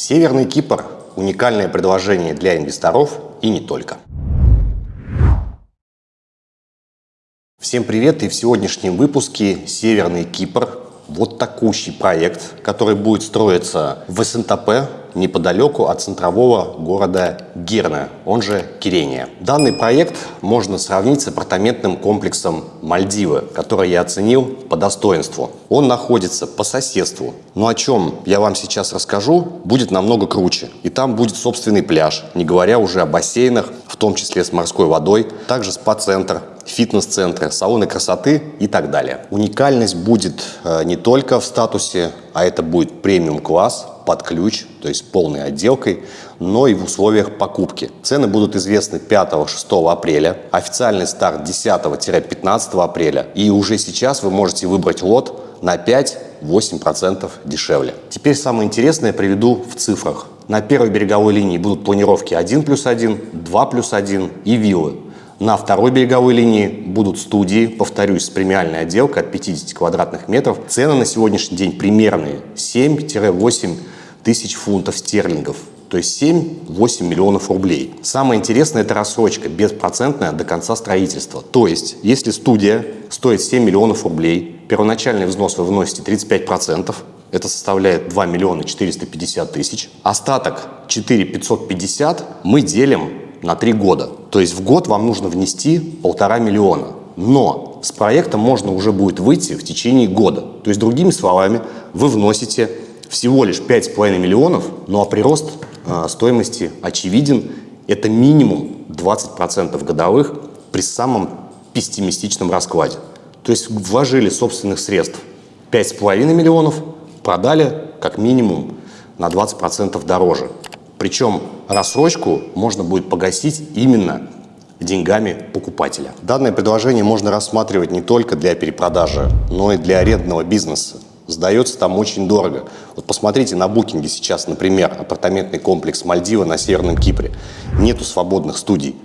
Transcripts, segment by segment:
Северный Кипр – уникальное предложение для инвесторов и не только. Всем привет! И в сегодняшнем выпуске «Северный Кипр» вот такущий проект, который будет строиться в СНТП неподалеку от центрового города Герна, он же Кирения. Данный проект можно сравнить с апартаментным комплексом Мальдивы, который я оценил по достоинству. Он находится по соседству, но о чем я вам сейчас расскажу, будет намного круче. И там будет собственный пляж, не говоря уже о бассейнах, в том числе с морской водой, также спа-центр, фитнес-центры, салоны красоты и так далее. Уникальность будет э, не только в статусе, а это будет премиум-класс, под ключ, то есть полной отделкой, но и в условиях покупки. Цены будут известны 5-6 апреля, официальный старт 10-15 апреля, и уже сейчас вы можете выбрать лот на 5-8% дешевле. Теперь самое интересное приведу в цифрах. На первой береговой линии будут планировки 1 плюс 1, 2 плюс 1 и виллы. На второй береговой линии будут студии, повторюсь, с премиальной отделкой от 50 квадратных метров. Цены на сегодняшний день примерные 7-8 тысяч фунтов стерлингов, то есть 7-8 миллионов рублей. Самое интересное – это рассрочка беспроцентная до конца строительства. То есть, если студия стоит 7 миллионов рублей, первоначальный взнос вы вносите 35%, это составляет 2 миллиона 450 тысяч. Остаток 4 550 мы делим на 3 года. То есть в год вам нужно внести полтора миллиона. Но с проектом можно уже будет выйти в течение года. То есть, другими словами, вы вносите всего лишь 5,5 миллионов, ну а прирост э, стоимости очевиден. Это минимум 20% годовых при самом пессимистичном раскладе. То есть вложили собственных средств 5,5 миллионов, продали как минимум на 20% дороже. Причем рассрочку можно будет погасить именно деньгами покупателя. Данное предложение можно рассматривать не только для перепродажи, но и для арендного бизнеса. Сдается там очень дорого. Вот посмотрите на букинге сейчас, например, апартаментный комплекс Мальдива на Северном Кипре. Нету свободных студий.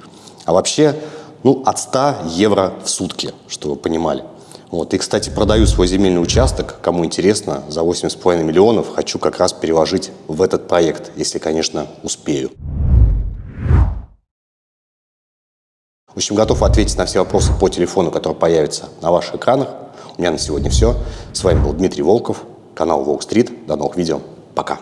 А вообще, ну, от 100 евро в сутки, чтобы вы понимали. Вот. И, кстати, продаю свой земельный участок, кому интересно, за 8,5 миллионов. Хочу как раз переложить в этот проект, если, конечно, успею. В общем, готов ответить на все вопросы по телефону, который появится на ваших экранах. У меня на сегодня все. С вами был Дмитрий Волков, канал Волк Стрит. До новых видео. Пока.